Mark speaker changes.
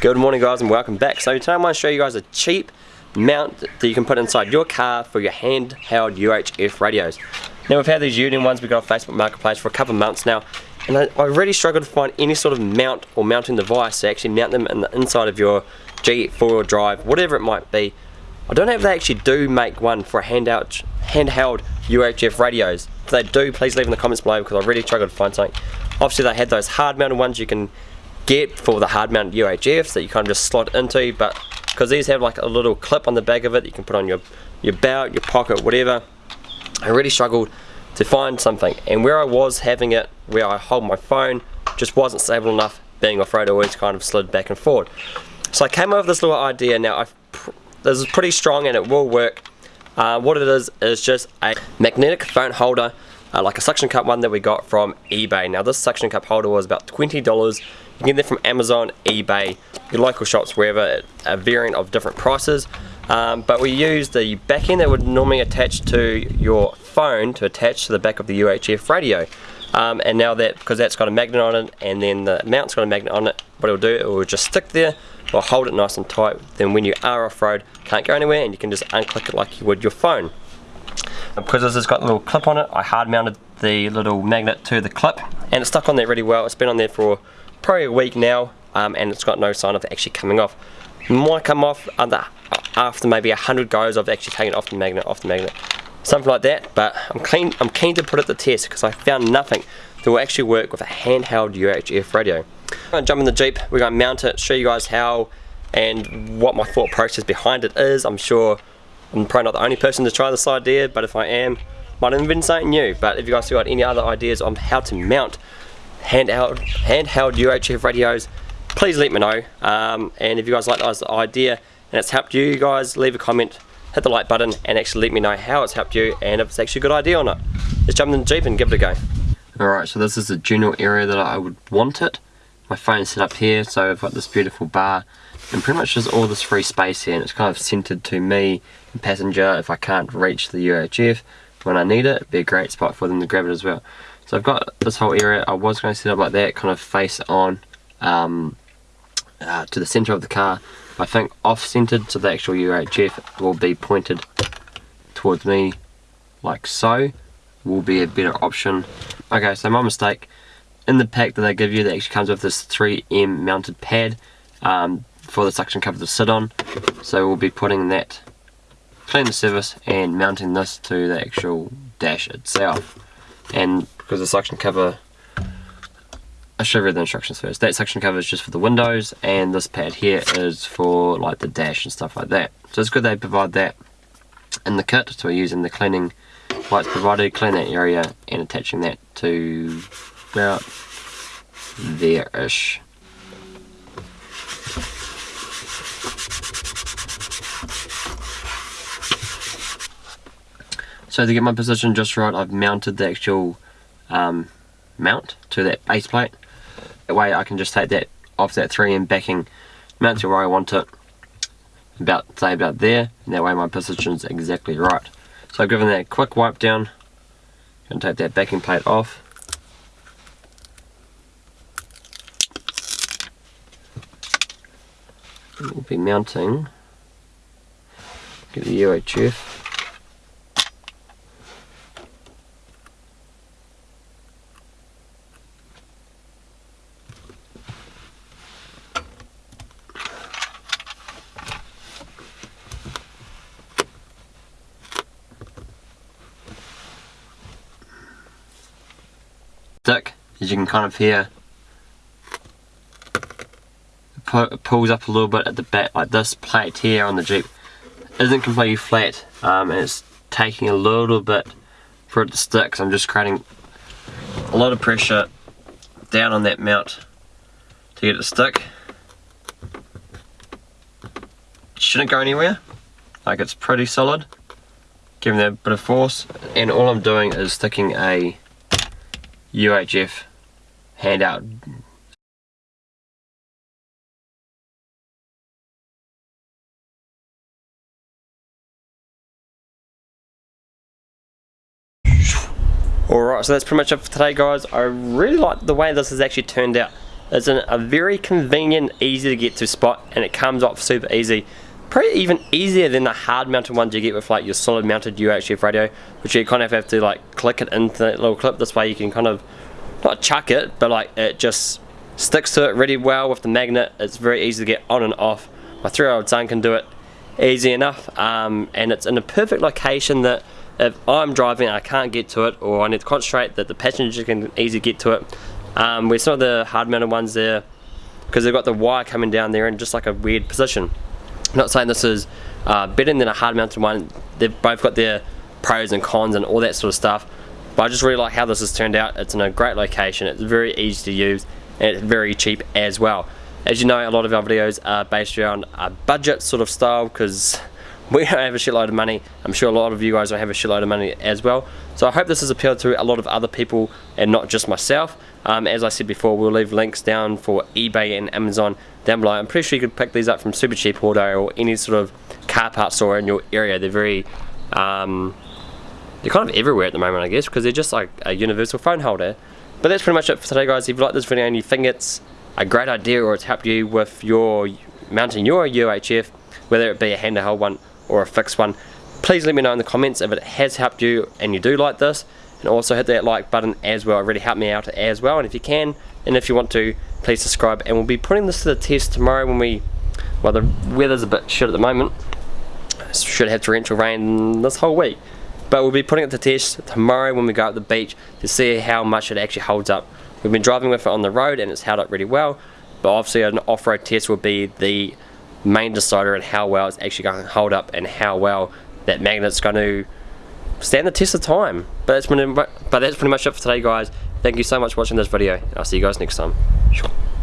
Speaker 1: Good morning guys and welcome back. So today I'm going to show you guys a cheap mount that you can put inside your car for your handheld UHF radios. Now we've had these Uniden ones we got on Facebook Marketplace for a couple of months now and I, I really struggled to find any sort of mount or mounting device to actually mount them in the inside of your G four-wheel drive, whatever it might be. I don't know if they actually do make one for handheld, handheld UHF radios. If they do, please leave in the comments below because I really struggled to find something. Obviously they had those hard mounted ones you can get for the hard mount UHFs that you kind of just slot into but because these have like a little clip on the back of it you can put on your your belt, your pocket, whatever. I really struggled to find something and where I was having it where I hold my phone just wasn't stable enough being off-road always kind of slid back and forward so I came up with this little idea now I this is pretty strong and it will work. Uh, what it is is just a magnetic phone holder uh, like a suction cup one that we got from eBay now this suction cup holder was about $20 you can get them from Amazon, eBay, your local shops, wherever, a variant of different prices. Um, but we use the back end that would normally attach to your phone to attach to the back of the UHF radio. Um, and now that, because that's got a magnet on it and then the mount's got a magnet on it, what it'll do, it will just stick there or hold it nice and tight. Then when you are off-road, can't go anywhere and you can just unclick it like you would your phone. And because this has got a little clip on it, I hard mounted the little magnet to the clip and it's stuck on there really well. It's been on there for probably a week now um, and it's got no sign of actually coming off. It might come off under, after maybe a hundred goes of actually taking it off the magnet, off the magnet, something like that. But I'm keen, I'm keen to put it to test because I found nothing that will actually work with a handheld UHF radio. I'm going to jump in the Jeep, we're going to mount it, show you guys how and what my thought process behind it is. I'm sure I'm probably not the only person to try this idea, but if I am, might have been something new. But if you guys have got any other ideas on how to mount handheld, handheld UHF radios, please let me know. Um, and if you guys like the idea and it's helped you guys, leave a comment, hit the like button and actually let me know how it's helped you and if it's actually a good idea or not. Let's jump in the Jeep and give it a go. Alright, so this is the general area that I would want it. My phone's set up here, so I've got this beautiful bar and pretty much just all this free space here and it's kind of centered to me and passenger if I can't reach the UHF when I need it, it'd be a great spot for them to grab it as well. So I've got this whole area, I was going to set up like that, kind of face on um, uh, to the centre of the car. I think off-centered, so the actual UHF will be pointed towards me like so, will be a better option. Okay, so my mistake, in the pack that they give you, that actually comes with this 3M mounted pad um, for the suction cover to sit on. So we'll be putting that, clean the surface and mounting this to the actual dash itself. And because the suction cover I should read the instructions first. That suction cover is just for the windows and this pad here is for like the dash and stuff like that. So it's good they provide that in the kit. So we're using the cleaning wipes provided, clean that area and attaching that to about there-ish. So to get my position just right, I've mounted the actual um, mount to that base plate. That way I can just take that off that 3M backing, mount to where I want it, about say about there, and that way my position's exactly right. So I've given that a quick wipe down, and take that backing plate off. We'll be mounting, get the UHF. Stick, as you can kind of hear. It pulls up a little bit at the back, like this plate here on the Jeep isn't completely flat um, and it's taking a little bit for it to stick so I'm just creating a lot of pressure down on that mount to get it to stick. It shouldn't go anywhere, like it's pretty solid, giving that a bit of force and all I'm doing is sticking a UHF handout. Alright, so that's pretty much it for today guys. I really like the way this has actually turned out. It's a very convenient, easy to get to spot and it comes off super easy. Probably even easier than the hard mounted ones you get with like your solid mounted UHF radio, which you kind of have to like click it into that little clip. This way you can kind of, not chuck it, but like it just sticks to it really well with the magnet. It's very easy to get on and off. My three year old son can do it easy enough um, and it's in a perfect location that if I'm driving I can't get to it or I need to concentrate that the passenger can easily get to it um, where some of the hard mounted ones there because they've got the wire coming down there in just like a weird position I'm not saying this is uh, better than a hard mounted one. They've both got their pros and cons and all that sort of stuff. But I just really like how this has turned out. It's in a great location. It's very easy to use and it's very cheap as well. As you know a lot of our videos are based around a budget sort of style because we have a shitload of money. I'm sure a lot of you guys have a shitload of money as well. So I hope this has appealed to a lot of other people and not just myself. Um, as I said before we'll leave links down for eBay and Amazon down below. I'm pretty sure you could pick these up from Super Cheap Auto or any sort of car parts store in your area. They're very um, they're kind of everywhere at the moment I guess because they're just like a universal phone holder. But that's pretty much it for today guys. If you like this video and you think it's a great idea or it's helped you with your mounting your UHF whether it be a handheld one or a fixed one please let me know in the comments if it has helped you and you do like this. And also hit that like button as well. It really helped me out as well. And if you can and if you want to please subscribe. And we'll be putting this to the test tomorrow when we well the weather's a bit shit at the moment. Should have torrential rain this whole week. But we'll be putting it to test tomorrow when we go up the beach to see how much it actually holds up. We've been driving with it on the road and it's held up really well. But obviously an off-road test will be the main decider in how well it's actually going to hold up and how well that magnet's going to stand the test of time. But that's, pretty, but that's pretty much it for today guys. Thank you so much for watching this video. I'll see you guys next time.